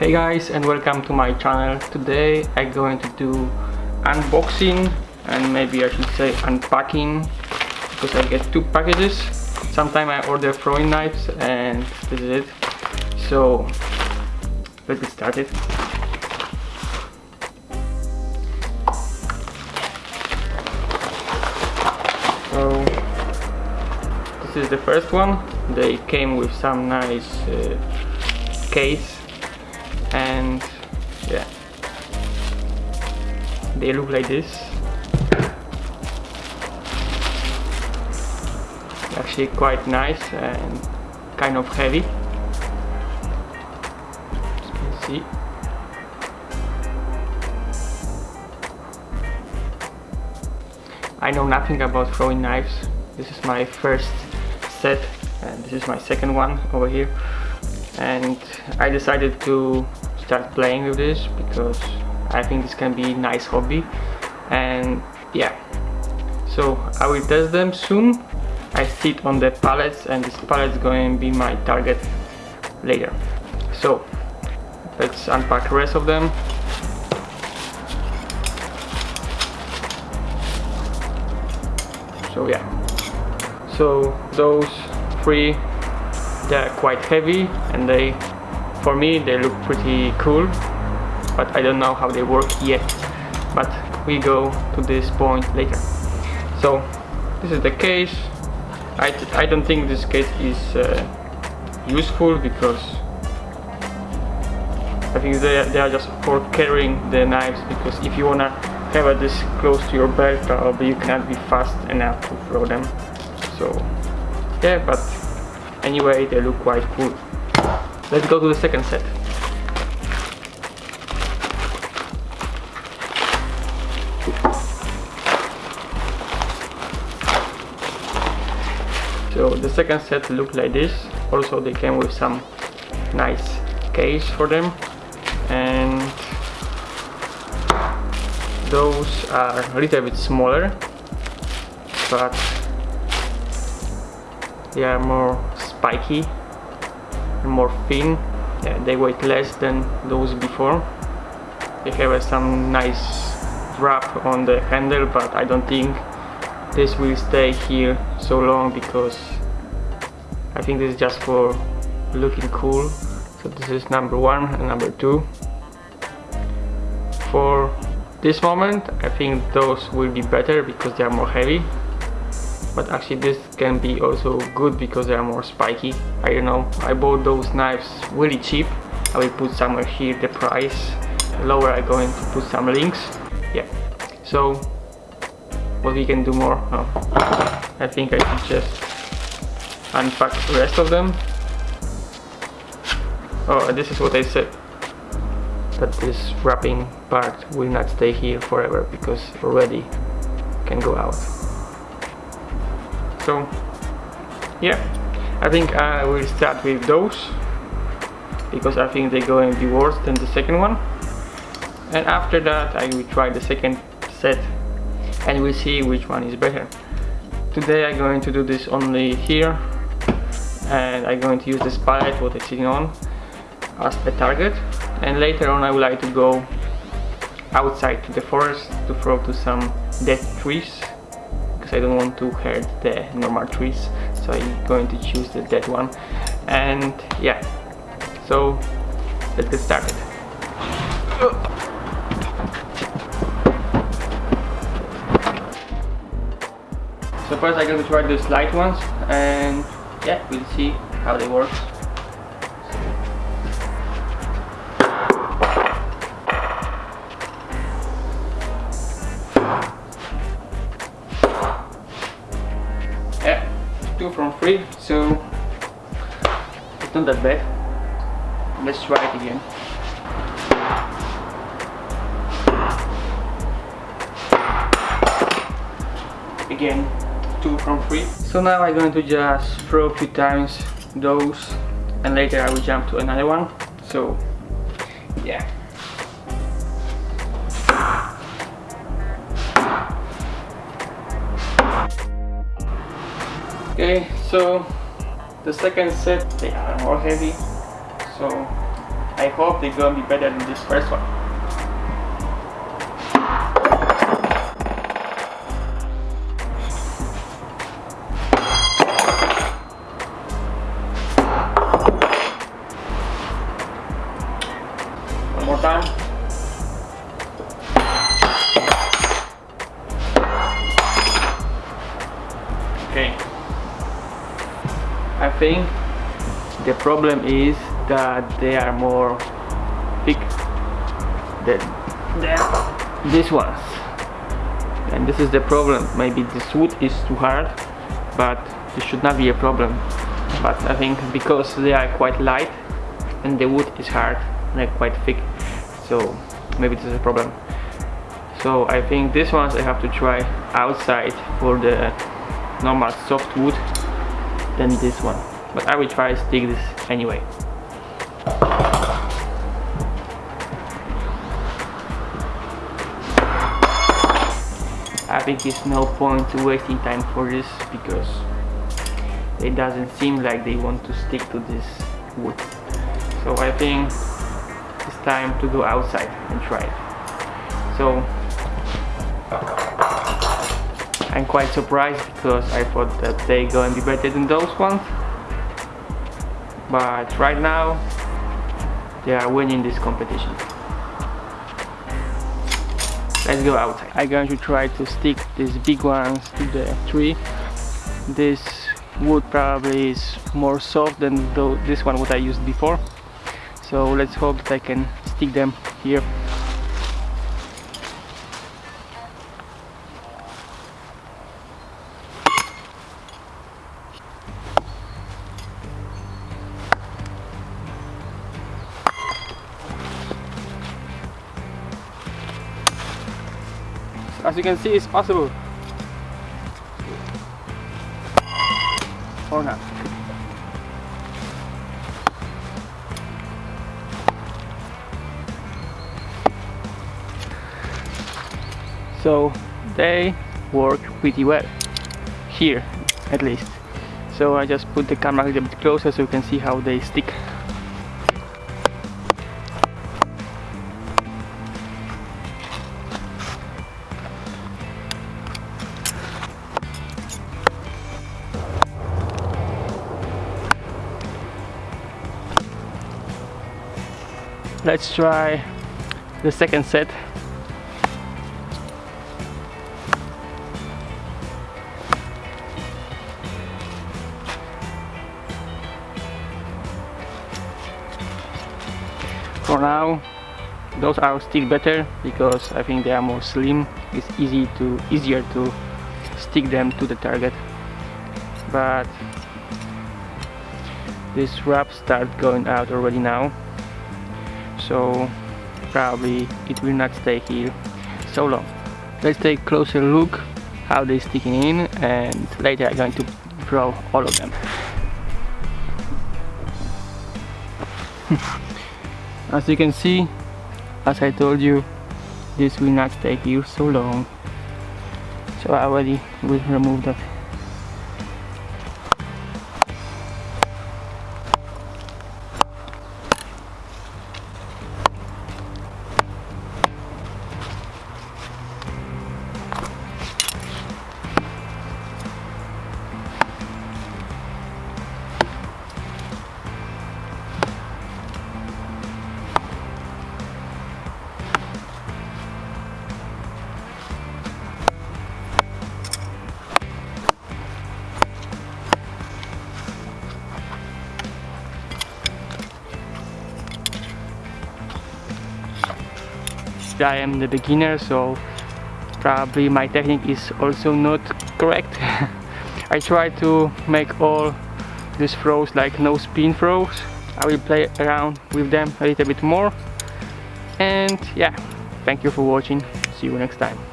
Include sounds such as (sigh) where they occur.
Hey guys and welcome to my channel. Today I'm going to do unboxing and maybe I should say unpacking because I get two packages. Sometimes I order throwing knives and this is it. So let's get started. So this is the first one. They came with some nice uh, case and yeah. They look like this. Actually quite nice and kind of heavy. As you can see. I know nothing about throwing knives. This is my first set and this is my second one over here and I decided to start playing with this because I think this can be a nice hobby. And yeah. So I will test them soon. I sit on the pallets and this pallet is going to be my target later. So let's unpack the rest of them. So yeah. So those three they're quite heavy and they for me they look pretty cool but I don't know how they work yet. But we go to this point later. So this is the case. I, I don't think this case is uh, useful because I think they, they are just for carrying the knives because if you wanna have this close to your belt probably you cannot be fast enough to throw them. So yeah but anyway they look quite cool. Let's go to the second set. So the second set look like this. Also they came with some nice case for them. And those are a little bit smaller but they are more spiky more thin. They weigh less than those before. They have uh, some nice wrap on the handle but I don't think this will stay here so long because I think this is just for looking cool. So this is number one and number two. For this moment I think those will be better because they are more heavy but actually this can be also good because they are more spiky. I don't know. I bought those knives really cheap. I will put somewhere here the price. Lower I'm going to put some links. Yeah. So what we can do more? Oh, I think I should just unpack the rest of them. Oh this is what I said. That this wrapping part will not stay here forever because already can go out so yeah I think I will start with those because I think they're going to be worse than the second one. And after that I will try the second set and we'll see which one is better. Today I'm going to do this only here and I'm going to use this pallet what it's sitting on as a target. And later on I would like to go outside to the forest to throw to some dead trees because I don't want to hurt the normal trees so I'm going to choose the dead one. And yeah. So let's get started. So first I'm going to try these light ones and yeah we'll see how they work two from three so it's not that bad. Let's try it again. Again two from three so now I'm going to just throw a few times those and later I will jump to another one. So yeah okay so the second set they are more heavy so I hope they're gonna be better than this first one. I think the problem is that they are more thick than, than these ones. And this is the problem. Maybe this wood is too hard, but this should not be a problem. But I think because they are quite light and the wood is hard, they're quite thick, so maybe this is a problem. So I think these ones I have to try outside for the normal soft wood than this one. But I will try to stick this anyway. I think it's no point to wasting time for this because it doesn't seem like they want to stick to this wood. So I think it's time to go outside and try it. So I'm quite surprised because I thought that they are gonna be better than those ones. But right now they are winning this competition. Let's go outside. I'm going to try to stick these big ones to the tree. This wood probably is more soft than this one what I used before. So let's hope that I can stick them here as you can see it's possible. Or not so they work pretty well. Here at least. So I just put the camera a little bit closer so you can see how they stick let's try the second set. For now those are still better because I think they are more slim. It's easy to easier to stick them to the target. But this wrap start going out already now so probably it will not stay here so long. Let's take a closer look how they're sticking in and later I'm going to draw all of them. (laughs) As you can see as I told you this will not stay here so long. So I already will remove that I am the beginner so probably my technique is also not correct. (laughs) I try to make all these throws like no spin throws. I will play around with them a little bit more. And yeah thank you for watching. See you next time